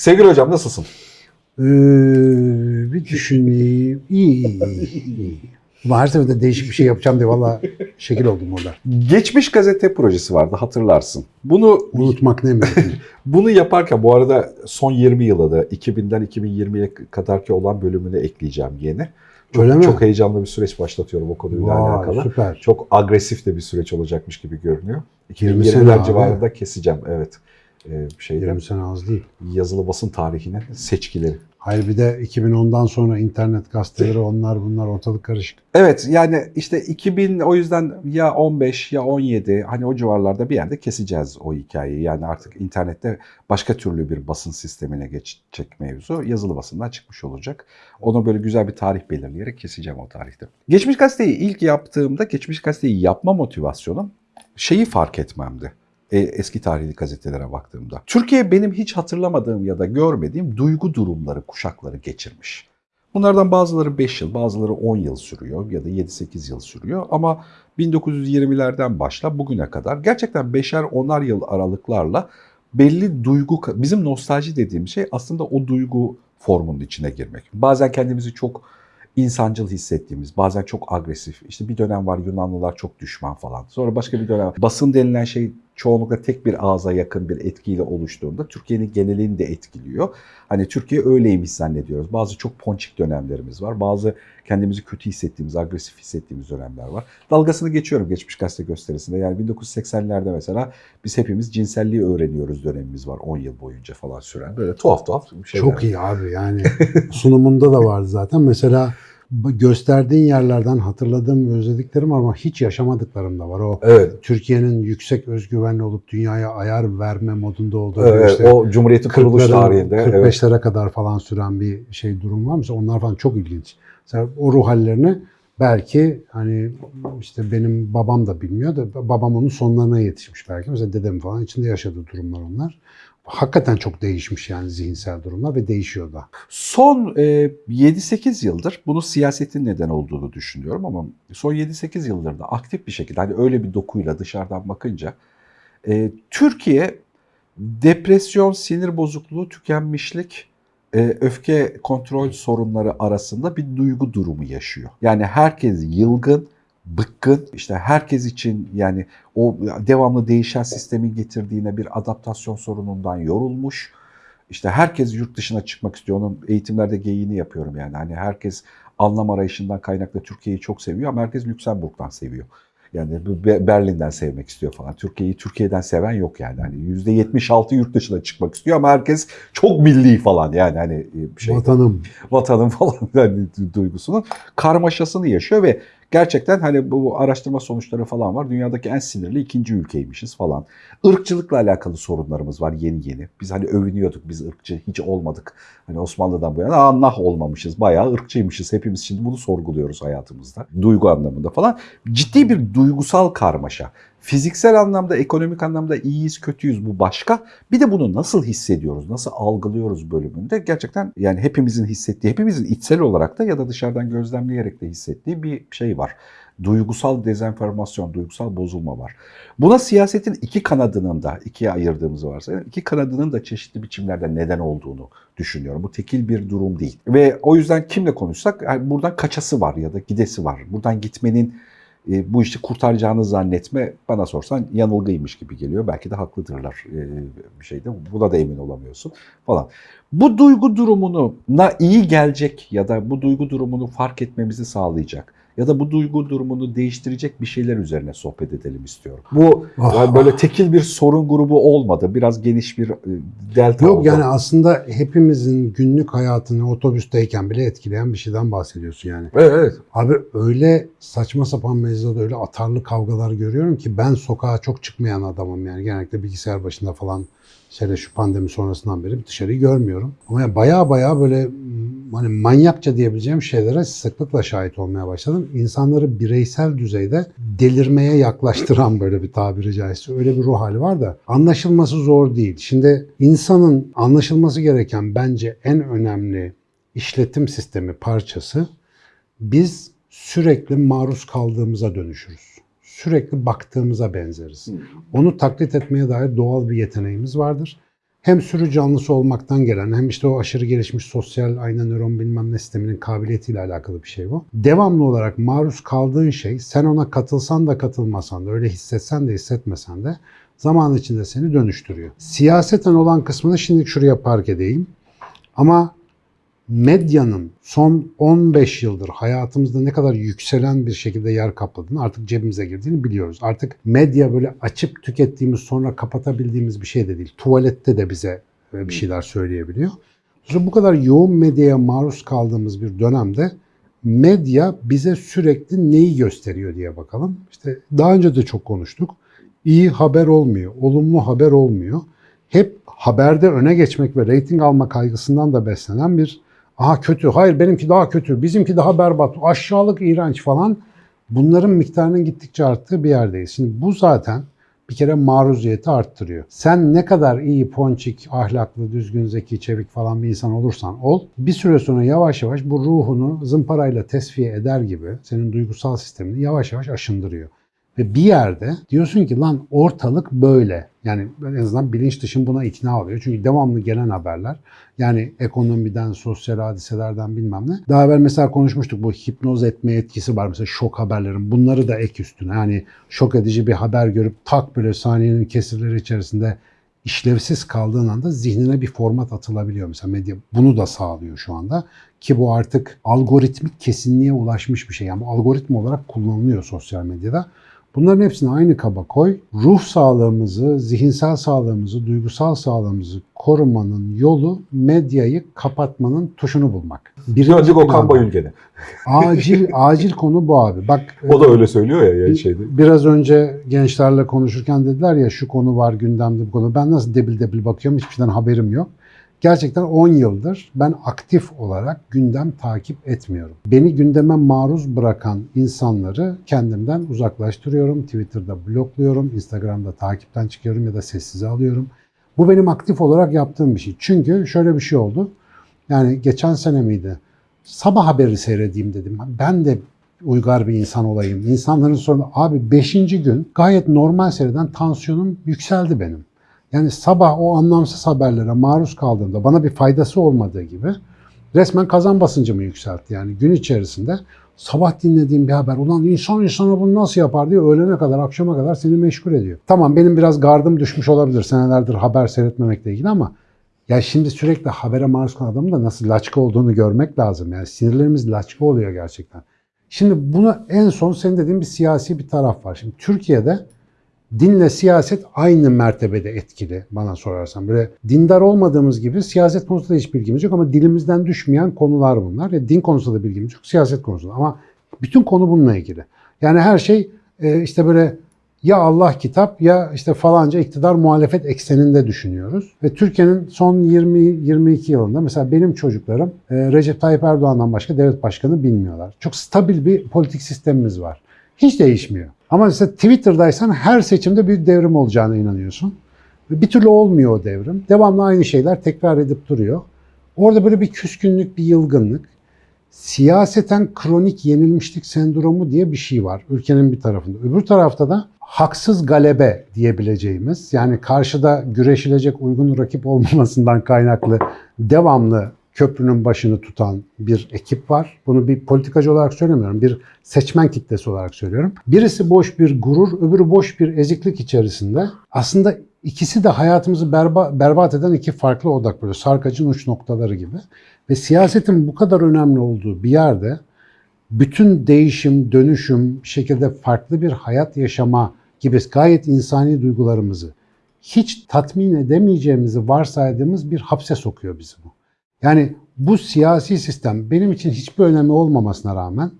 Sevgili hocam nasılsın? Ee, bir düşüneyim. İyi, iyi, iyi. iyi. Ama her seferinde değişik bir şey yapacağım diye valla şekil oldum orada. Geçmiş gazete projesi vardı hatırlarsın. Bunu Unutmak ne mümkün. bunu yaparken bu arada son 20 yıla da 2000'den 2020'ye kadarki olan bölümünü ekleyeceğim yeni. Çok, Öyle mi? çok heyecanlı bir süreç başlatıyorum o konuyla Vay, alakalı. süper. Çok agresif de bir süreç olacakmış gibi görünüyor. 20 sene 2020'ler abi. civarında keseceğim evet. Ee, şeyden 20 sene az değil. yazılı basın tarihinin seçkileri. Hayır bir de 2010'dan sonra internet gazeteleri onlar bunlar ortalık karışık. Evet yani işte 2000 o yüzden ya 15 ya 17 hani o civarlarda bir yerde keseceğiz o hikayeyi. Yani artık internette başka türlü bir basın sistemine geçecek mevzu yazılı basından çıkmış olacak. Onu böyle güzel bir tarih belirleyerek keseceğim o tarihte. Geçmiş gazeteyi ilk yaptığımda geçmiş gazeteyi yapma motivasyonum şeyi fark etmemdi. E, eski tarihli gazetelere baktığımda. Türkiye benim hiç hatırlamadığım ya da görmediğim duygu durumları, kuşakları geçirmiş. Bunlardan bazıları 5 yıl, bazıları 10 yıl sürüyor ya da 7-8 yıl sürüyor ama 1920'lerden başla bugüne kadar gerçekten 5'er 10'ar yıl aralıklarla belli duygu, bizim nostalji dediğim şey aslında o duygu formunun içine girmek. Bazen kendimizi çok insancıl hissettiğimiz, bazen çok agresif. İşte bir dönem var Yunanlılar çok düşman falan. Sonra başka bir dönem. Basın denilen şey çoğunlukla tek bir ağza yakın bir etkiyle oluştuğunda Türkiye'nin genelini de etkiliyor. Hani Türkiye öyleymiş zannediyoruz. Bazı çok ponçik dönemlerimiz var. Bazı kendimizi kötü hissettiğimiz, agresif hissettiğimiz dönemler var. Dalgasını geçiyorum geçmiş gazete gösterisinde. Yani 1980'lerde mesela biz hepimiz cinselliği öğreniyoruz dönemimiz var 10 yıl boyunca falan süren. Böyle tuhaf tuhaf şeyler. Çok iyi abi yani sunumunda da vardı zaten. Mesela gösterdiğin yerlerden hatırladığım özlediklerim var ama hiç yaşamadıklarım da var. O Evet. Türkiye'nin yüksek özgüvenli olup dünyaya ayar verme modunda olduğu Evet, işte o Cumhuriyet'in kuruluş 40'ların, tarihinde. Evet. 45'lere kadar falan süren bir şey durum var mesela onlar falan çok ilginç. Mesela o ruh hallerini belki hani işte benim babam da bilmiyor da babam onun sonlarına yetişmiş belki. Mesela dedem falan içinde yaşadığı durumlar onlar. Hakikaten çok değişmiş yani zihinsel durumlar ve değişiyor da. Son e, 7-8 yıldır bunu siyasetin neden olduğunu düşünüyorum ama son 7-8 yıldır da aktif bir şekilde hani öyle bir dokuyla dışarıdan bakınca e, Türkiye depresyon, sinir bozukluğu, tükenmişlik, e, öfke kontrol sorunları arasında bir duygu durumu yaşıyor. Yani herkes yılgın, bıkkın, işte herkes için yani o devamlı değişen sistemin getirdiğine bir adaptasyon sorunundan yorulmuş. İşte herkes yurt dışına çıkmak istiyor. Onun eğitimlerde geyiğini yapıyorum yani. Hani herkes anlam arayışından kaynaklı Türkiye'yi çok seviyor ama herkes Lüksemburg'dan seviyor. Yani Berlin'den sevmek istiyor falan. Türkiye'yi Türkiye'den seven yok yani. Hani %76 yurt dışına çıkmak istiyor ama herkes çok milli falan yani hani e, şey Vatanım. vatanın falan yani du- duygusunun karmaşasını yaşıyor ve gerçekten hani bu araştırma sonuçları falan var. Dünyadaki en sinirli ikinci ülkeymişiz falan. Irkçılıkla alakalı sorunlarımız var yeni yeni. Biz hani övünüyorduk biz ırkçı hiç olmadık. Hani Osmanlı'dan bu yana Allah olmamışız. Bayağı ırkçıymışız. Hepimiz şimdi bunu sorguluyoruz hayatımızda. Duygu anlamında falan. Ciddi bir duygusal karmaşa. Fiziksel anlamda, ekonomik anlamda iyiyiz, kötüyüz bu başka. Bir de bunu nasıl hissediyoruz, nasıl algılıyoruz bölümünde gerçekten yani hepimizin hissettiği, hepimizin içsel olarak da ya da dışarıdan gözlemleyerek de hissettiği bir şey var. Duygusal dezenformasyon, duygusal bozulma var. Buna siyasetin iki kanadının da, ikiye ayırdığımız varsa, iki kanadının da çeşitli biçimlerde neden olduğunu düşünüyorum. Bu tekil bir durum değil. Ve o yüzden kimle konuşsak yani buradan kaçası var ya da gidesi var. Buradan gitmenin e, bu işi kurtaracağını zannetme bana sorsan yanılgıymış gibi geliyor. Belki de haklıdırlar e, bir şeyde. Buna da emin olamıyorsun falan. Bu duygu durumuna iyi gelecek ya da bu duygu durumunu fark etmemizi sağlayacak ya da bu duygu durumunu değiştirecek bir şeyler üzerine sohbet edelim istiyorum. Bu Ah. yani böyle tekil bir sorun grubu olmadı. Biraz geniş bir e, delta Yok oldu. yani aslında hepimizin günlük hayatını otobüsteyken bile etkileyen bir şeyden bahsediyorsun yani. Evet, evet. Abi öyle saçma sapan mecrada öyle atarlı kavgalar görüyorum ki ben sokağa çok çıkmayan adamım yani genellikle bilgisayar başında falan şöyle şu pandemi sonrasından beri dışarıyı görmüyorum. Ama yani baya baya böyle hani manyakça diyebileceğim şeylere sıklıkla şahit olmaya başladım. İnsanları bireysel düzeyde delirmeye yaklaştıran böyle bir tabiri caizse öyle bir ruh hali var da anlaşılması zor değil. Şimdi insanın anlaşılması gereken bence en önemli işletim sistemi parçası biz sürekli maruz kaldığımıza dönüşürüz. Sürekli baktığımıza benzeriz. Onu taklit etmeye dair doğal bir yeteneğimiz vardır. Hem sürü canlısı olmaktan gelen hem işte o aşırı gelişmiş sosyal ayna nöron bilmem ne sisteminin kabiliyetiyle alakalı bir şey bu. Devamlı olarak maruz kaldığın şey sen ona katılsan da katılmasan da öyle hissetsen de hissetmesen de zaman içinde seni dönüştürüyor. Siyaseten olan kısmını şimdi şuraya park edeyim. Ama medyanın son 15 yıldır hayatımızda ne kadar yükselen bir şekilde yer kapladığını artık cebimize girdiğini biliyoruz. Artık medya böyle açıp tükettiğimiz sonra kapatabildiğimiz bir şey de değil. Tuvalette de bize e, bir şeyler söyleyebiliyor. Sonra bu kadar yoğun medyaya maruz kaldığımız bir dönemde medya bize sürekli neyi gösteriyor diye bakalım. İşte daha önce de çok konuştuk. İyi haber olmuyor, olumlu haber olmuyor. Hep haberde öne geçmek ve reyting alma kaygısından da beslenen bir aha kötü, hayır benimki daha kötü, bizimki daha berbat, aşağılık, iğrenç falan bunların miktarının gittikçe arttığı bir yerdeyiz. Şimdi bu zaten bir kere maruziyeti arttırıyor. Sen ne kadar iyi, ponçik, ahlaklı, düzgün, zeki, çevik falan bir insan olursan ol, bir süre sonra yavaş yavaş bu ruhunu zımparayla tesfiye eder gibi senin duygusal sistemini yavaş yavaş aşındırıyor. Ve bir yerde diyorsun ki lan ortalık böyle. Yani en azından bilinç dışın buna ikna oluyor. Çünkü devamlı gelen haberler yani ekonomiden, sosyal hadiselerden bilmem ne. Daha evvel mesela konuşmuştuk bu hipnoz etme etkisi var mesela şok haberlerin. Bunları da ek üstüne yani şok edici bir haber görüp tak böyle saniyenin kesirleri içerisinde işlevsiz kaldığın anda zihnine bir format atılabiliyor. Mesela medya bunu da sağlıyor şu anda. Ki bu artık algoritmik kesinliğe ulaşmış bir şey. Yani algoritma olarak kullanılıyor sosyal medyada. Bunların hepsini aynı kaba koy. Ruh sağlığımızı, zihinsel sağlığımızı, duygusal sağlığımızı korumanın yolu medyayı kapatmanın tuşunu bulmak. Birinci Döndük Okan. Bayülgen'e. Acil acil konu bu abi. Bak O da öyle söylüyor ya yani şeyde. Biraz önce gençlerle konuşurken dediler ya şu konu var gündemde bu konu. Ben nasıl debil debil bakıyorum hiçbir şeyden haberim yok. Gerçekten 10 yıldır ben aktif olarak gündem takip etmiyorum. Beni gündeme maruz bırakan insanları kendimden uzaklaştırıyorum. Twitter'da blokluyorum, Instagram'da takipten çıkıyorum ya da sessize alıyorum. Bu benim aktif olarak yaptığım bir şey. Çünkü şöyle bir şey oldu. Yani geçen sene miydi? Sabah haberi seyredeyim dedim. Ben de uygar bir insan olayım. İnsanların sorunu abi 5. gün gayet normal seyreden tansiyonum yükseldi benim. Yani sabah o anlamsız haberlere maruz kaldığımda bana bir faydası olmadığı gibi resmen kazan basıncımı yükseltti. Yani gün içerisinde sabah dinlediğim bir haber ulan insan insana bunu nasıl yapar diye öğlene kadar akşama kadar seni meşgul ediyor. Tamam benim biraz gardım düşmüş olabilir senelerdir haber seyretmemekle ilgili ama ya şimdi sürekli habere maruz kalan adamın da nasıl laçka olduğunu görmek lazım. Yani sinirlerimiz laçka oluyor gerçekten. Şimdi buna en son senin dediğin bir siyasi bir taraf var. Şimdi Türkiye'de dinle siyaset aynı mertebede etkili bana sorarsan. Böyle dindar olmadığımız gibi siyaset konusunda hiç bilgimiz yok ama dilimizden düşmeyen konular bunlar. Ya din konusunda da bilgimiz yok, siyaset konusunda. Ama bütün konu bununla ilgili. Yani her şey e, işte böyle ya Allah kitap ya işte falanca iktidar muhalefet ekseninde düşünüyoruz. Ve Türkiye'nin son 20-22 yılında mesela benim çocuklarım e, Recep Tayyip Erdoğan'dan başka devlet başkanı bilmiyorlar. Çok stabil bir politik sistemimiz var. Hiç değişmiyor. Ama mesela Twitter'daysan her seçimde büyük devrim olacağına inanıyorsun. Bir türlü olmuyor o devrim. Devamlı aynı şeyler tekrar edip duruyor. Orada böyle bir küskünlük, bir yılgınlık. Siyaseten kronik yenilmişlik sendromu diye bir şey var ülkenin bir tarafında. Öbür tarafta da haksız galebe diyebileceğimiz yani karşıda güreşilecek uygun rakip olmamasından kaynaklı devamlı köprünün başını tutan bir ekip var. Bunu bir politikacı olarak söylemiyorum. Bir seçmen kitlesi olarak söylüyorum. Birisi boş bir gurur, öbürü boş bir eziklik içerisinde. Aslında ikisi de hayatımızı berba, berbat eden iki farklı odak böyle sarkacın uç noktaları gibi. Ve siyasetin bu kadar önemli olduğu bir yerde bütün değişim, dönüşüm, şekilde farklı bir hayat yaşama gibi gayet insani duygularımızı hiç tatmin edemeyeceğimizi varsaydığımız bir hapse sokuyor bizi bu. Yani bu siyasi sistem benim için hiçbir önemi olmamasına rağmen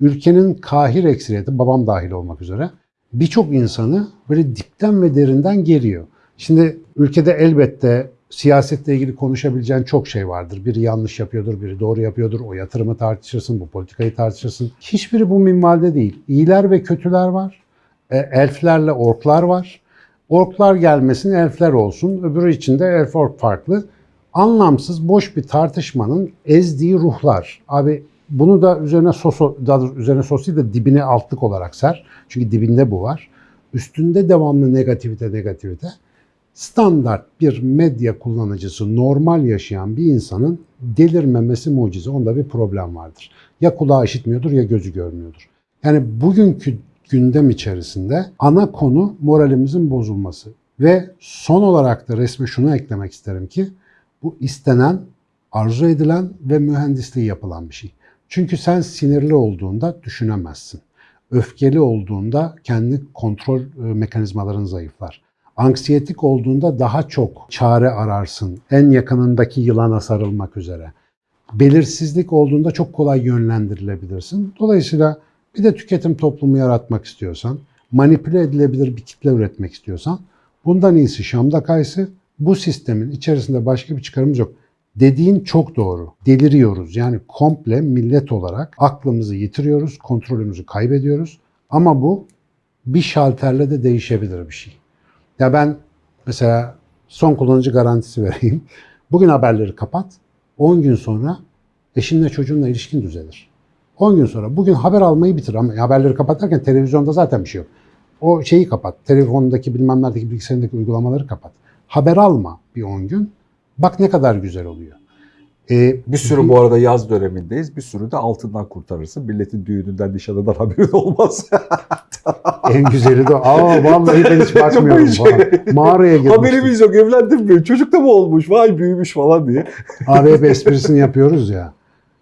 ülkenin kahir ekseriyeti, babam dahil olmak üzere birçok insanı böyle dipten ve derinden geriyor. Şimdi ülkede elbette siyasetle ilgili konuşabileceğin çok şey vardır. Biri yanlış yapıyordur, biri doğru yapıyordur. O yatırımı tartışırsın, bu politikayı tartışırsın. Hiçbiri bu minvalde değil. İyiler ve kötüler var. E, elflerle orklar var. Orklar gelmesin, elfler olsun. Öbürü için de elf ork farklı anlamsız boş bir tartışmanın ezdiği ruhlar. Abi bunu da üzerine sos, daha üzerine sos değil de dibine altlık olarak ser. Çünkü dibinde bu var. Üstünde devamlı negativite negativite. standart bir medya kullanıcısı, normal yaşayan bir insanın delirmemesi mucize. Onda bir problem vardır. Ya kulağı işitmiyordur ya gözü görmüyordur. Yani bugünkü gündem içerisinde ana konu moralimizin bozulması. Ve son olarak da resme şunu eklemek isterim ki bu istenen, arzu edilen ve mühendisliği yapılan bir şey. Çünkü sen sinirli olduğunda düşünemezsin. Öfkeli olduğunda kendi kontrol e, mekanizmaların zayıflar. Anksiyetik olduğunda daha çok çare ararsın. En yakınındaki yılana sarılmak üzere. Belirsizlik olduğunda çok kolay yönlendirilebilirsin. Dolayısıyla bir de tüketim toplumu yaratmak istiyorsan, manipüle edilebilir bir kitle üretmek istiyorsan bundan iyisi Şam'da kaysı. Bu sistemin içerisinde başka bir çıkarımız yok. Dediğin çok doğru. Deliriyoruz. Yani komple millet olarak aklımızı yitiriyoruz, kontrolümüzü kaybediyoruz. Ama bu bir şalterle de değişebilir bir şey. Ya ben mesela son kullanıcı garantisi vereyim. Bugün haberleri kapat. 10 gün sonra eşinle çocuğunla ilişkin düzelir. 10 gün sonra bugün haber almayı bitir ama haberleri kapat derken televizyonda zaten bir şey yok. O şeyi kapat. Telefondaki bilmem neredeki bilgisayarındaki uygulamaları kapat. Haber alma bir 10 gün. Bak ne kadar güzel oluyor. Ee, Bir sürü bu arada yaz dönemindeyiz. Bir sürü de altından kurtarırsın. Milletin düğününden, nişanından haberin olmaz. en güzeli de aa vallahi ben hiç bakmıyorum falan. Mağaraya girmiştim. Haberimiz yok evlendim mi? Çocuk da mı olmuş? Vay büyümüş falan diye. Abi hep esprisini yapıyoruz ya.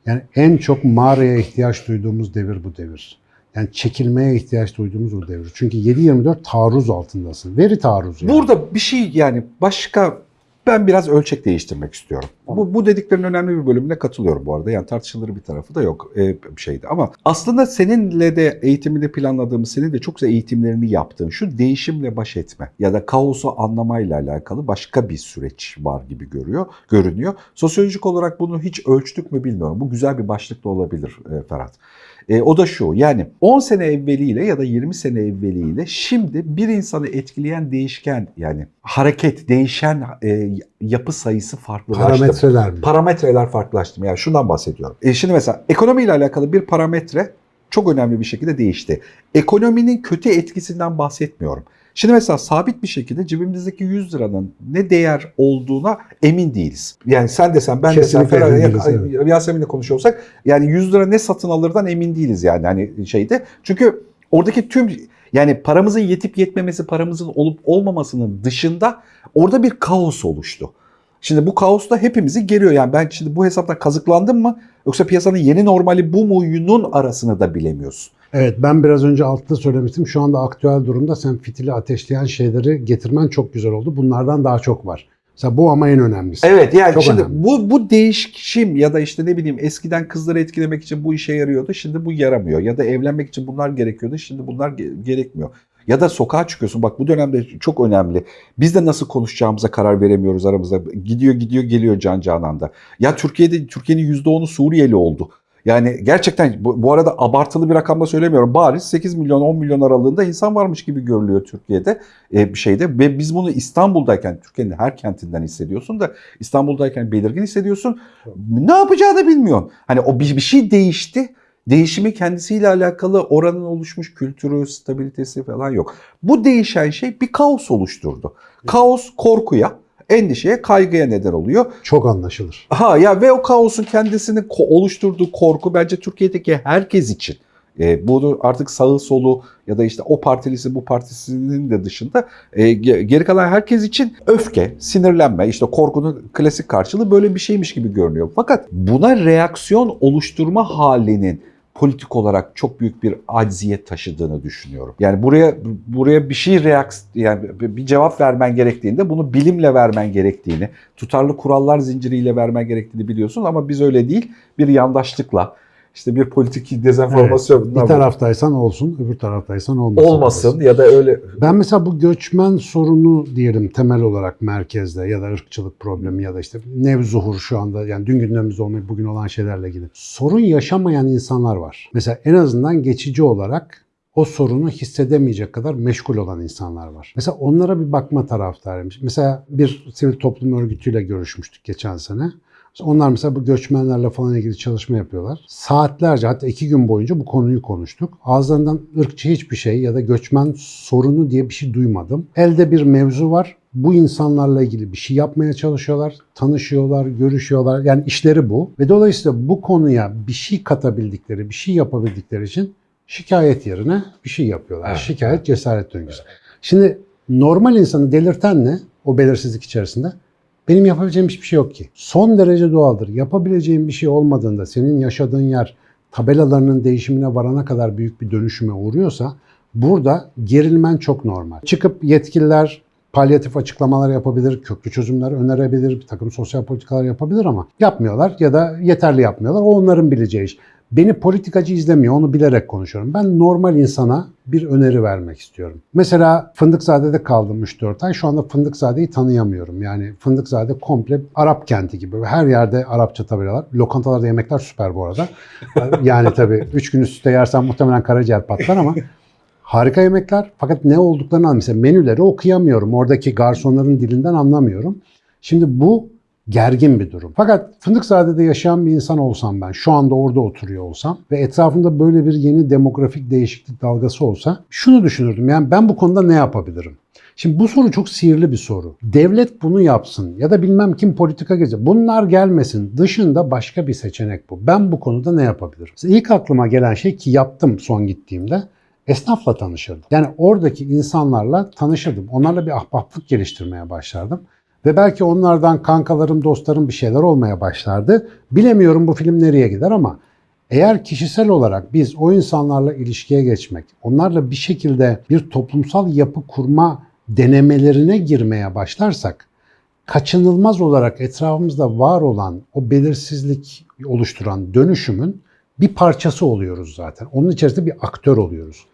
Yani en çok mağaraya ihtiyaç duyduğumuz devir bu devir. Yani çekilmeye ihtiyaç duyduğumuz bu devir. Çünkü 7-24 taarruz altındasın. Veri taarruzu. yani. Burada bir şey yani başka ben biraz ölçek değiştirmek istiyorum. Bu, bu dediklerin önemli bir bölümüne katılıyorum bu arada. Yani tartışılır bir tarafı da yok e, şeydi. Ama aslında seninle de eğitimini planladığımız, senin de çok güzel eğitimlerini yaptığın şu değişimle baş etme ya da kaosu anlamayla alakalı başka bir süreç var gibi görüyor, görünüyor. Sosyolojik olarak bunu hiç ölçtük mü bilmiyorum. Bu güzel bir başlık da olabilir e, Ferhat. E, o da şu yani 10 sene evveliyle ya da 20 sene evveliyle şimdi bir insanı etkileyen değişken yani hareket, değişen e, yapı sayısı farklılaştı. Parametreler mi? Parametreler farklılaştı. Yani şundan bahsediyorum. E, şimdi mesela ekonomiyle alakalı bir parametre çok önemli bir şekilde değişti. Ekonominin kötü etkisinden bahsetmiyorum. Şimdi mesela sabit bir şekilde cebimizdeki 100 liranın ne değer olduğuna emin değiliz. Yani sen desen ben desem Kesinlikle Ferhat, emin değiliz, ya- Yasemin'le konuşuyorsak yani 100 lira ne satın alırdan emin değiliz yani hani şeyde. Çünkü oradaki tüm yani paramızın yetip yetmemesi, paramızın olup olmamasının dışında orada bir kaos oluştu. Şimdi bu kaos da hepimizi geriyor. Yani ben şimdi bu hesaptan kazıklandım mı yoksa piyasanın yeni normali bu muyunun arasını da bilemiyorsun. Evet ben biraz önce altta söylemiştim. Şu anda aktüel durumda sen fitili ateşleyen şeyleri getirmen çok güzel oldu. Bunlardan daha çok var. Mesela bu ama en önemlisi. Evet yani Çok şimdi önemli. bu bu değişim ya da işte ne bileyim eskiden kızları etkilemek için bu işe yarıyordu. Şimdi bu yaramıyor. Ya da evlenmek için bunlar gerekiyordu. Şimdi bunlar ge- gerekmiyor. Ya da sokağa çıkıyorsun. Bak bu dönemde çok önemli. Biz de nasıl konuşacağımıza karar veremiyoruz aramızda. Gidiyor gidiyor geliyor can cananda. Ya Türkiye'de Türkiye'nin %10'u Suriyeli oldu. Yani gerçekten bu, bu arada abartılı bir rakamda söylemiyorum. Bariz 8 milyon 10 milyon aralığında insan varmış gibi görülüyor Türkiye'de e, bir şeyde. Ve biz bunu İstanbul'dayken Türkiye'nin her kentinden hissediyorsun da İstanbul'dayken belirgin hissediyorsun. Ne yapacağını bilmiyorsun. Hani o bir, bir şey değişti. Değişimi kendisiyle alakalı oranın oluşmuş kültürü, stabilitesi falan yok. Bu değişen şey bir kaos oluşturdu. Kaos korkuya, endişeye, kaygıya neden oluyor. Çok anlaşılır. Ha ya ve o kaosun kendisini ko- oluşturduğu korku bence Türkiye'deki herkes için. E, bunu artık sağı solu ya da işte o partilisi bu partisinin de dışında e, ge- geri kalan herkes için öfke, sinirlenme, işte korkunun klasik karşılığı böyle bir şeymiş gibi görünüyor. Fakat buna reaksiyon oluşturma halinin politik olarak çok büyük bir acziyet taşıdığını düşünüyorum. Yani buraya buraya bir şey reaks yani bir cevap vermen gerektiğinde bunu bilimle vermen gerektiğini, tutarlı kurallar zinciriyle vermen gerektiğini biliyorsun ama biz öyle değil. Bir yandaşlıkla işte bir politik dezenformasyon Bir taraftaysan olsun, öbür taraftaysan olmasın. olmasın ya da öyle Ben mesela bu göçmen sorunu diyelim temel olarak merkezde ya da ırkçılık problemi ya da işte nevzuhur şu anda yani dün gündemimizde olmayıp bugün olan şeylerle ilgili. Sorun yaşamayan insanlar var. Mesela en azından geçici olarak o sorunu hissedemeyecek kadar meşgul olan insanlar var. Mesela onlara bir bakma taraftarıyım. Mesela bir sivil toplum örgütüyle görüşmüştük geçen sene. Onlar mesela bu göçmenlerle falan ilgili çalışma yapıyorlar. Saatlerce hatta iki gün boyunca bu konuyu konuştuk. Ağızlarından ırkçı hiçbir şey ya da göçmen sorunu diye bir şey duymadım. Elde bir mevzu var bu insanlarla ilgili bir şey yapmaya çalışıyorlar, tanışıyorlar, görüşüyorlar. Yani işleri bu. Ve dolayısıyla bu konuya bir şey katabildikleri, bir şey yapabildikleri için şikayet yerine bir şey yapıyorlar. Evet. Şikayet cesaret döngüsü. Şimdi normal insanı delirten ne o belirsizlik içerisinde? Benim yapabileceğim hiçbir şey yok ki. Son derece doğaldır. Yapabileceğim bir şey olmadığında senin yaşadığın yer tabelalarının değişimine varana kadar büyük bir dönüşüme uğruyorsa burada gerilmen çok normal. Çıkıp yetkililer palyatif açıklamalar yapabilir, köklü çözümler önerebilir, bir takım sosyal politikalar yapabilir ama yapmıyorlar ya da yeterli yapmıyorlar. O onların bileceği iş. Beni politikacı izlemiyor, onu bilerek konuşuyorum. Ben normal insana bir öneri vermek istiyorum. Mesela Fındıkzade'de kaldım 3-4 ay. Şu anda Fındıkzade'yi tanıyamıyorum. Yani Fındıkzade komple Arap kenti gibi. Her yerde Arapça tabelalar. Lokantalarda yemekler süper bu arada. Yani tabii 3 gün üst üste yersen muhtemelen karaciğer patlar ama harika yemekler. Fakat ne olduklarını anlamıyorum. Mesela menüleri okuyamıyorum. Oradaki garsonların dilinden anlamıyorum. Şimdi bu gergin bir durum. Fakat Fındıkzade'de yaşayan bir insan olsam ben, şu anda orada oturuyor olsam ve etrafımda böyle bir yeni demografik değişiklik dalgası olsa şunu düşünürdüm. Yani ben bu konuda ne yapabilirim? Şimdi bu soru çok sihirli bir soru. Devlet bunu yapsın ya da bilmem kim politika gelecek. Bunlar gelmesin. Dışında başka bir seçenek bu. Ben bu konuda ne yapabilirim? Mesela ilk aklıma gelen şey ki yaptım son gittiğimde esnafla tanışırdım. Yani oradaki insanlarla tanışırdım. Onlarla bir ahbaplık geliştirmeye başlardım. Ve belki onlardan kankalarım, dostlarım bir şeyler olmaya başlardı. Bilemiyorum bu film nereye gider ama eğer kişisel olarak biz o insanlarla ilişkiye geçmek, onlarla bir şekilde bir toplumsal yapı kurma denemelerine girmeye başlarsak, kaçınılmaz olarak etrafımızda var olan o belirsizlik oluşturan dönüşümün bir parçası oluyoruz zaten. Onun içerisinde bir aktör oluyoruz.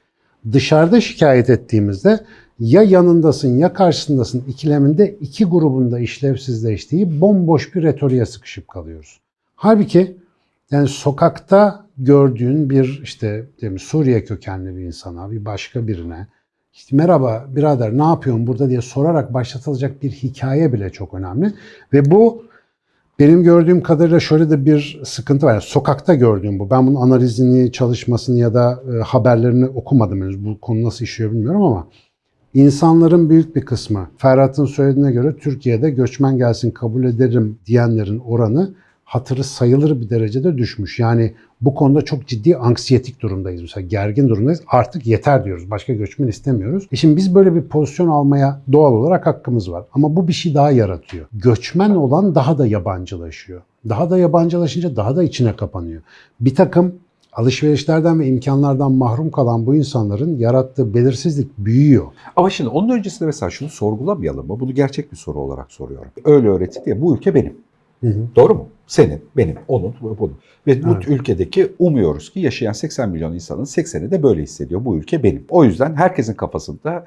Dışarıda şikayet ettiğimizde ya yanındasın ya karşısındasın ikileminde iki grubun da işlevsizleştiği bomboş bir retoriğe sıkışıp kalıyoruz. Halbuki yani sokakta gördüğün bir işte mi, Suriye kökenli bir insana, bir başka birine işte merhaba birader ne yapıyorsun burada diye sorarak başlatılacak bir hikaye bile çok önemli. Ve bu benim gördüğüm kadarıyla şöyle de bir sıkıntı var. Yani sokakta gördüğüm bu. Ben bunun analizini, çalışmasını ya da e, haberlerini okumadım henüz. Bu konu nasıl işliyor bilmiyorum ama insanların büyük bir kısmı Ferhat'ın söylediğine göre Türkiye'de göçmen gelsin kabul ederim diyenlerin oranı hatırı sayılır bir derecede düşmüş. Yani bu konuda çok ciddi anksiyetik durumdayız. Mesela gergin durumdayız. Artık yeter diyoruz. Başka göçmen istemiyoruz. E şimdi biz böyle bir pozisyon almaya doğal olarak hakkımız var. Ama bu bir şey daha yaratıyor. Göçmen olan daha da yabancılaşıyor. Daha da yabancılaşınca daha da içine kapanıyor. Bir takım alışverişlerden ve imkanlardan mahrum kalan bu insanların yarattığı belirsizlik büyüyor. Ama şimdi onun öncesinde mesela şunu sorgulamayalım mı? Bunu gerçek bir soru olarak soruyorum. Öyle öğretildi ya bu ülke benim. Hı hı. Doğru mu? Senin, benim, onun, bunun. Ve bu Evet. ülkedeki umuyoruz ki yaşayan 80 milyon insanın 80'i de böyle hissediyor. Bu ülke benim. O yüzden herkesin kafasında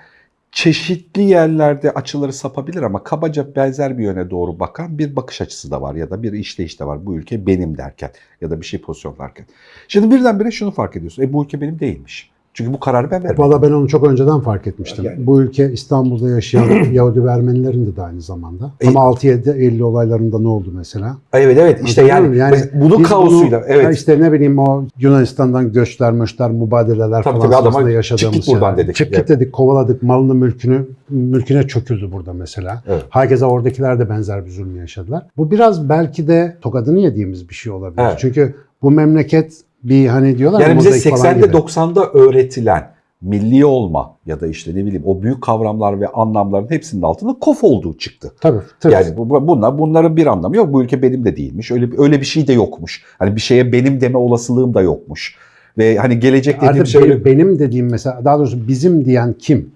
çeşitli yerlerde açıları sapabilir ama kabaca benzer bir yöne doğru bakan bir bakış açısı da var ya da bir işleyiş de var. Bu ülke benim derken ya da bir şey pozisyonlarken. Şimdi birdenbire şunu fark ediyorsun. E bu ülke benim değilmiş. Çünkü bu kararı ben vermedim. Valla ben onu çok önceden fark etmiştim. Yani- Bu ülke İstanbul'da yaşayan Yahudi ve Ermenilerin de aynı zamanda. E- Ama 6-7 Eylül olaylarında ne oldu mesela? Evet evet işte yani, bunun biz kaosuyla bunu- evet. işte ne bileyim o Yunanistan'dan göçler, möçler, mübadeleler Tabii falan tabii, adama sırasında çık yaşadığımız git buradan şeyler. dedik. Çık git dedik, kovaladık, malını mülkünü, mülküne çöküldü burada mesela. Evet. Herkese oradakiler de benzer bir zulmü yaşadılar. Bu biraz belki de tokadını yediğimiz bir şey olabilir. Evet. Çünkü bu memleket bir hani diyorlar ya, Yani bize mozaik falan 80'de gibi. 90'da öğretilen milli olma ya da işte ne bileyim o büyük kavramlar ve anlamların hepsinin altında kof olduğu çıktı. Tabii, tabii. Yani bu, bu- bunlar bunların bir anlamı yok. Bu ülke benim de değilmiş. Öyle öyle bir şey de yokmuş. Hani bir şeye benim deme olasılığım da yokmuş. Ve hani gelecek dediğim Artık şey benim, benim dediğim mesela daha doğrusu bizim diyen kim?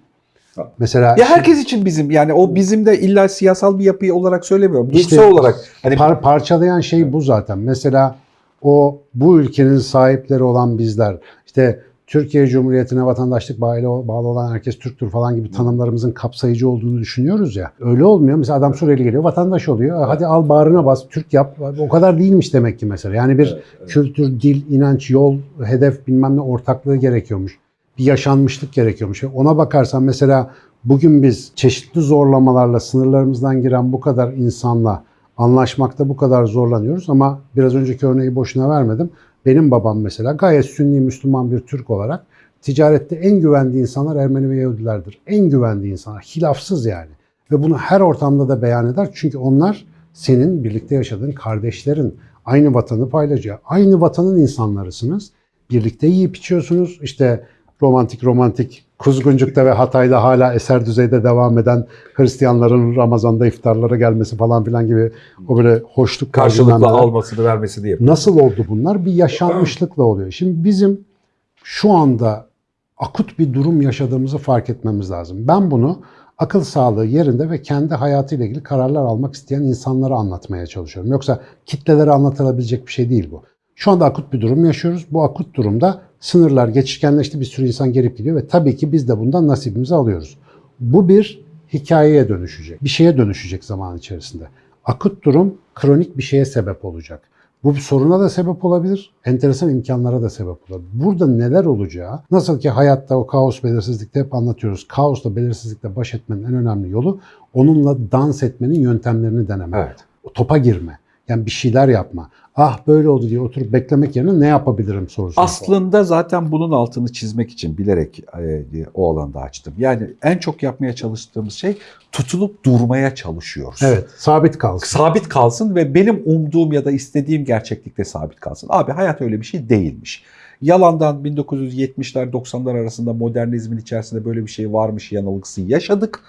Mesela ya herkes için bizim yani o bizim de illa siyasal bir yapı olarak söylemiyorum. İşte Duygusal olarak hani par- parçalayan şey bu zaten. Mesela o bu ülkenin sahipleri olan bizler işte Türkiye Cumhuriyeti'ne vatandaşlık bağlı, bağlı olan herkes Türktür falan gibi tanımlarımızın kapsayıcı olduğunu düşünüyoruz ya. Öyle olmuyor. Mesela adam Suriyeli geliyor, vatandaş oluyor. Hadi al bağrına bas, Türk yap. O kadar değilmiş demek ki mesela. Yani bir kültür, dil, inanç, yol, hedef bilmem ne ortaklığı gerekiyormuş. Bir yaşanmışlık gerekiyormuş. Ona bakarsan mesela bugün biz çeşitli zorlamalarla sınırlarımızdan giren bu kadar insanla anlaşmakta bu kadar zorlanıyoruz ama biraz önceki örneği boşuna vermedim. Benim babam mesela gayet sünni Müslüman bir Türk olarak ticarette en güvendiği insanlar Ermeni ve Yahudilerdir. En güvendiği insanlar. Hilafsız yani. Ve bunu her ortamda da beyan eder. Çünkü onlar senin birlikte yaşadığın kardeşlerin. Aynı vatanı paylaşıyor. Aynı vatanın insanlarısınız. Birlikte yiyip içiyorsunuz. İşte romantik romantik Kuzguncuk'ta ve Hatay'da hala eser düzeyde devam eden Hristiyanların Ramazan'da iftarlara gelmesi falan filan gibi o böyle hoşluk Karşılıklı almasını vermesini yapıyor. Nasıl oldu bunlar? Bir yaşanmışlıkla oluyor. Şimdi bizim şu anda akut bir durum yaşadığımızı fark etmemiz lazım. Ben bunu akıl sağlığı yerinde ve kendi hayatıyla ilgili kararlar almak isteyen insanlara anlatmaya çalışıyorum. Yoksa kitlelere anlatılabilecek bir şey değil bu. Şu anda akut bir durum yaşıyoruz. Bu akut durumda sınırlar geçişkenleşti, bir sürü insan gelip gidiyor ve tabii ki biz de bundan nasibimizi alıyoruz. Bu bir hikayeye dönüşecek, bir şeye dönüşecek zaman içerisinde. Akut durum kronik bir şeye sebep olacak. Bu bir soruna da sebep olabilir, enteresan imkanlara da sebep olabilir. Burada neler olacağı, nasıl ki hayatta o kaos belirsizlikte hep anlatıyoruz. Kaosla belirsizlikle baş etmenin en önemli yolu onunla dans etmenin yöntemlerini denemek. Evet. O topa girme. Yani bir şeyler yapma. Ah böyle oldu diye oturup beklemek yerine ne yapabilirim sorusu. Aslında zaten bunun altını çizmek için bilerek e, o alanda açtım. Yani en çok yapmaya çalıştığımız şey tutulup durmaya çalışıyoruz. Evet, sabit kalsın. Sabit kalsın ve benim umduğum ya da istediğim gerçeklikte sabit kalsın. Abi hayat öyle bir şey değilmiş. Yalandan 1970'ler 90'lar arasında modernizmin içerisinde böyle bir şey varmış yanılgısı yaşadık.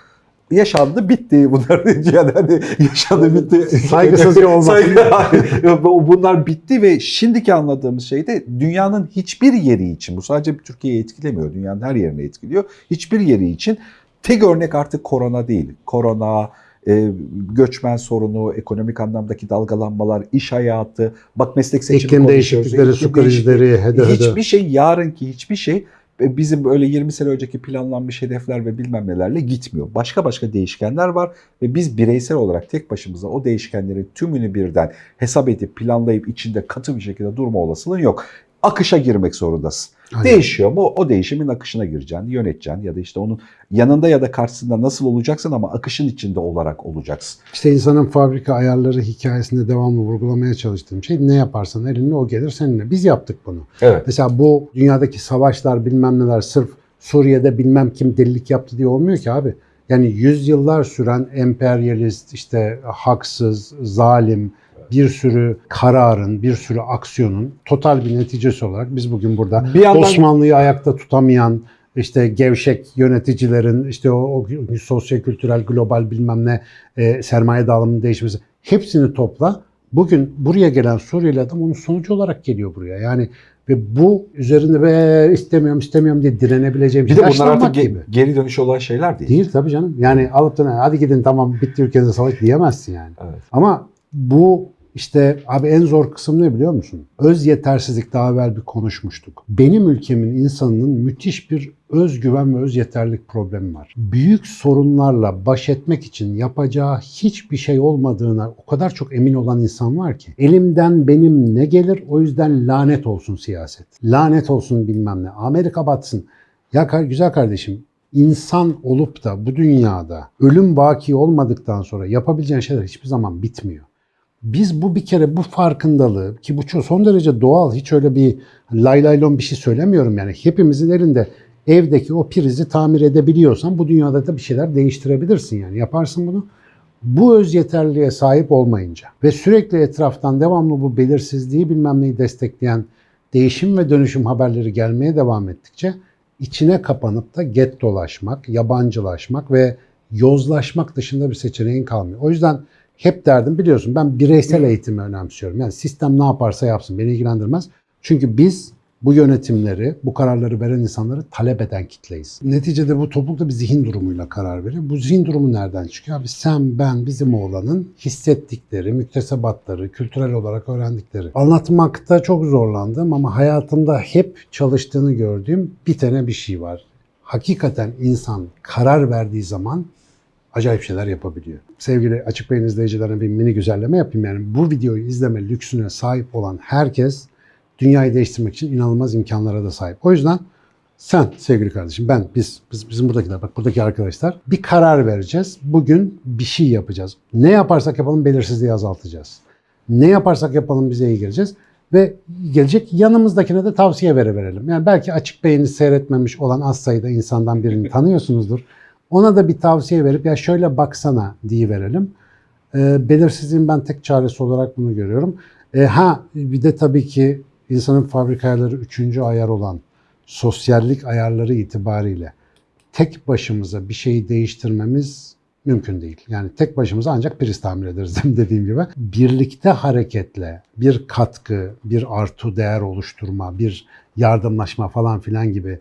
Yaşandı bitti bunlar yani hani yaşandı bitti. Saygısızca olmasın. Saygı- bunlar bitti ve şimdiki anladığımız şey de dünyanın hiçbir yeri için bu sadece Türkiye'yi etkilemiyor dünyanın her yerini etkiliyor. Hiçbir yeri için tek örnek artık korona değil. Korona, e, göçmen sorunu, ekonomik anlamdaki dalgalanmalar, iş hayatı, bak meslek seçimi İklim değişiklikleri, su krizleri, hede hede. Hiçbir şey yarınki hiçbir şey bizim öyle 20 sene önceki planlanmış hedefler ve bilmem nelerle gitmiyor. Başka başka değişkenler var ve biz bireysel olarak tek başımıza o değişkenlerin tümünü birden hesap edip planlayıp içinde katı bir şekilde durma olasılığın yok. Akışa girmek zorundasın. Aynen. Değişiyor mu? O değişimin akışına gireceksin, yöneteceksin ya da işte onun yanında ya da karşısında nasıl olacaksın ama akışın içinde olarak olacaksın. İşte insanın fabrika ayarları hikayesinde devamlı vurgulamaya çalıştığım şey ne yaparsan elinle o gelir seninle. Biz yaptık bunu. Evet. Mesela bu dünyadaki savaşlar bilmem neler sırf Suriye'de bilmem kim delilik yaptı diye olmuyor ki abi. Yani yüzyıllar süren emperyalist, işte haksız, zalim bir sürü kararın, bir sürü aksiyonun total bir neticesi olarak biz bugün burada Bir yandan Osmanlı'yı ayakta tutamayan, işte gevşek yöneticilerin, işte o, o sosyo-kültürel, global bilmem ne e, sermaye dağılımının değişmesi hepsini topla. Bugün buraya gelen Suriyeli adam onun sonucu olarak geliyor buraya. Yani ve bu üzerinde be istemiyorum istemiyorum diye direnebileceğim bir şey de bunlar artık ge- gibi. geri dönüş olan şeyler değil. Değil tabii canım. Yani alıp da hadi gidin tamam bitti ülkede savaş diyemezsin yani. Evet. Ama bu işte abi en zor kısım ne biliyor musun? Öz yetersizlik daha evvel bir konuşmuştuk. Benim ülkemin insanının müthiş bir özgüven ve öz yeterlik problemi var. Büyük sorunlarla baş etmek için yapacağı hiçbir şey olmadığına o kadar çok emin olan insan var ki. Elimden benim ne gelir o yüzden lanet olsun siyaset. Lanet olsun bilmem ne. Amerika batsın. Ya güzel kardeşim insan olup da bu dünyada ölüm baki olmadıktan sonra yapabileceğin şeyler hiçbir zaman bitmiyor. Biz bu bir kere bu farkındalığı ki bu çok son derece doğal hiç öyle bir lay lay lon bir şey söylemiyorum yani hepimizin elinde evdeki o prizi tamir edebiliyorsan bu dünyada da bir şeyler değiştirebilirsin yani yaparsın bunu. Bu öz yeterliliğe sahip olmayınca ve sürekli etraftan devamlı bu belirsizliği bilmem neyi destekleyen değişim ve dönüşüm haberleri gelmeye devam ettikçe içine kapanıp da get dolaşmak, yabancılaşmak ve yozlaşmak dışında bir seçeneğin kalmıyor. O yüzden hep derdim biliyorsun ben bireysel eğitimi önemsiyorum. Yani sistem ne yaparsa yapsın beni ilgilendirmez. Çünkü biz bu yönetimleri, bu kararları veren insanları talep eden kitleyiz. Neticede bu toplulukta bir zihin durumuyla karar veriyor. Bu zihin durumu nereden çıkıyor? Abi sen, ben, bizim oğlanın hissettikleri, müktesebatları, kültürel olarak öğrendikleri. Anlatmakta çok zorlandım ama hayatımda hep çalıştığını gördüğüm bir tane bir şey var. Hakikaten insan karar verdiği zaman acayip şeyler yapabiliyor. Sevgili Açık Beyin izleyicilerine bir mini güzelleme yapayım. Yani bu videoyu izleme lüksüne sahip olan herkes dünyayı değiştirmek için inanılmaz imkanlara da sahip. O yüzden sen sevgili kardeşim, ben, biz, biz bizim buradakiler, bak buradaki arkadaşlar bir karar vereceğiz. Bugün bir şey yapacağız. Ne yaparsak yapalım belirsizliği azaltacağız. Ne yaparsak yapalım bize iyi geleceğiz. Ve gelecek yanımızdakine de tavsiye vere verelim. Yani belki açık beyni seyretmemiş olan az sayıda insandan birini tanıyorsunuzdur. Ona da bir tavsiye verip ya şöyle baksana diye verelim. E, belirsizliğin ben tek çaresi olarak bunu görüyorum. E, ha bir de tabii ki insanın fabrika ayarları üçüncü ayar olan sosyallik ayarları itibariyle tek başımıza bir şeyi değiştirmemiz mümkün değil. Yani tek başımıza ancak priz tamir ederiz dediğim gibi. Birlikte hareketle bir katkı, bir artı değer oluşturma, bir yardımlaşma falan filan gibi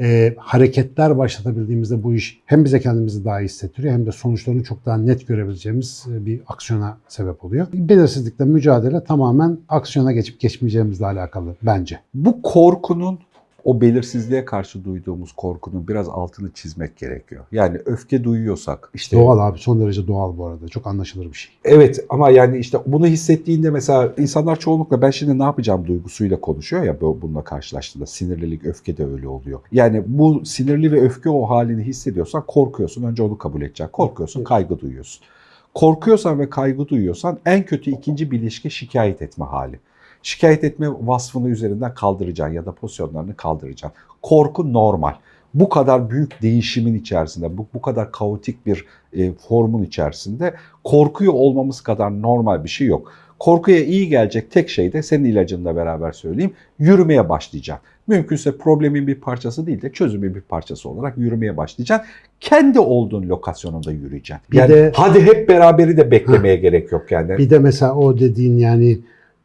e, hareketler başlatabildiğimizde bu iş hem bize kendimizi daha iyi hissettiriyor hem de sonuçlarını çok daha net görebileceğimiz e, bir aksiyona sebep oluyor. Belirsizlikle mücadele tamamen aksiyona geçip geçmeyeceğimizle alakalı bence. Bu korkunun o belirsizliğe karşı duyduğumuz korkunun biraz altını çizmek gerekiyor. Yani öfke duyuyorsak işte Doğal abi son derece doğal bu arada. Çok anlaşılır bir şey. Evet ama yani işte bunu hissettiğinde mesela insanlar çoğunlukla ben şimdi ne yapacağım duygusuyla konuşuyor ya bu- bununla karşılaştığında sinirlilik, öfke de öyle oluyor. Yani bu sinirli ve öfke o halini hissediyorsan korkuyorsun. Önce onu kabul edeceksin. Korkuyorsun, kaygı duyuyorsun. Korkuyorsan ve kaygı duyuyorsan en kötü ikinci bileşke şikayet etme hali. Şikayet etme vasfını üzerinden kaldıracaksın ya da pozisyonlarını kaldıracaksın. Korku normal. Bu kadar büyük değişimin içerisinde, bu, bu kadar kaotik bir e, formun içerisinde korkuyor olmamız kadar normal bir şey yok. Korkuya iyi gelecek tek şey de senin ilacınla beraber söyleyeyim. Yürümeye başlayacaksın. Mümkünse problemin bir parçası değil de çözümün bir parçası olarak yürümeye başlayacaksın. Kendi olduğun lokasyonunda yürüyeceksin. Bir Yani de- hadi hep beraberi de beklemeye gerek yok yani. Bir de mesela o dediğin yani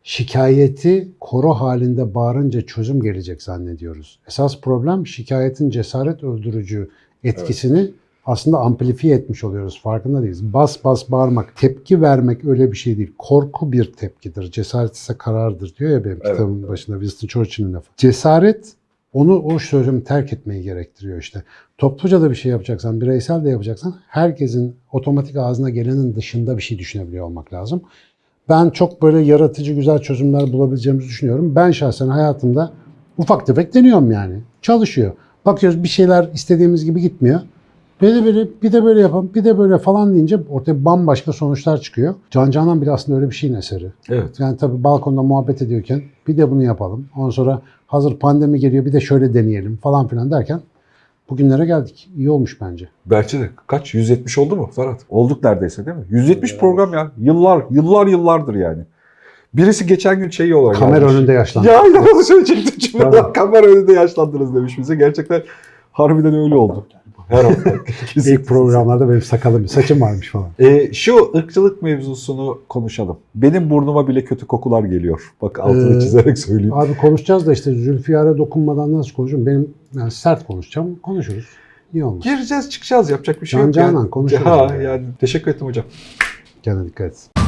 şikayeti koro halinde bağırınca çözüm gelecek zannediyoruz. Esas problem şikayetin cesaret öldürücü etkisini aslında amplifiye etmiş oluyoruz. Farkında değiliz. Bas bas bağırmak, tepki vermek öyle bir şey değil. Korku bir tepkidir. Cesaret ise karardır diyor ya benim Evet, kitabımın başında Winston Churchill'in lafı. Cesaret onu o sözümü terk etmeyi gerektiriyor işte. Topluca da bir şey yapacaksan, bireysel de yapacaksan herkesin otomatik ağzına gelenin dışında bir şey düşünebiliyor olmak lazım. Ben çok böyle yaratıcı güzel çözümler bulabileceğimizi düşünüyorum. Ben şahsen hayatımda ufak tefek deniyorum yani. Çalışıyor. Bakıyoruz bir şeyler istediğimiz gibi gitmiyor. Bir de böyle, bir de böyle yapalım, bir de böyle falan deyince ortaya bambaşka sonuçlar çıkıyor. Can Canan bile aslında öyle bir şeyin eseri. Evet. Yani tabii balkonda muhabbet ediyorken bir de bunu yapalım. Ondan sonra hazır pandemi geliyor bir de şöyle deneyelim falan filan derken bugünlere geldik. İyi olmuş bence. Belki de kaç? 170 oldu mu Ferhat? Olduk neredeyse değil mi? 170 program ya. Yıllar, yıllar yıllardır yani. Birisi geçen gün şey olarak Kamera yazmış. önünde yaşlandı. Ya inanılmaz söyleyecektim şimdi. Kamera önünde yaşlandınız demiş bize. Gerçekten harbiden öyle oldu. Her hafta. İlk programlarda benim sakalım, saçım varmış falan. Ee, şu ırkçılık mevzusunu konuşalım. Benim burnuma bile kötü kokular geliyor. Bak altını Ee, çizerek söyleyeyim. Abi konuşacağız da işte Zülfiyar'a dokunmadan nasıl konuşurum? Benim yani sert konuşacağım. Konuşuruz. İyi olmuş. Gireceğiz çıkacağız yapacak bir şey Can yok. Canan yani. konuşuruz Ha, yani. yani teşekkür ettim hocam. Kendine dikkat et.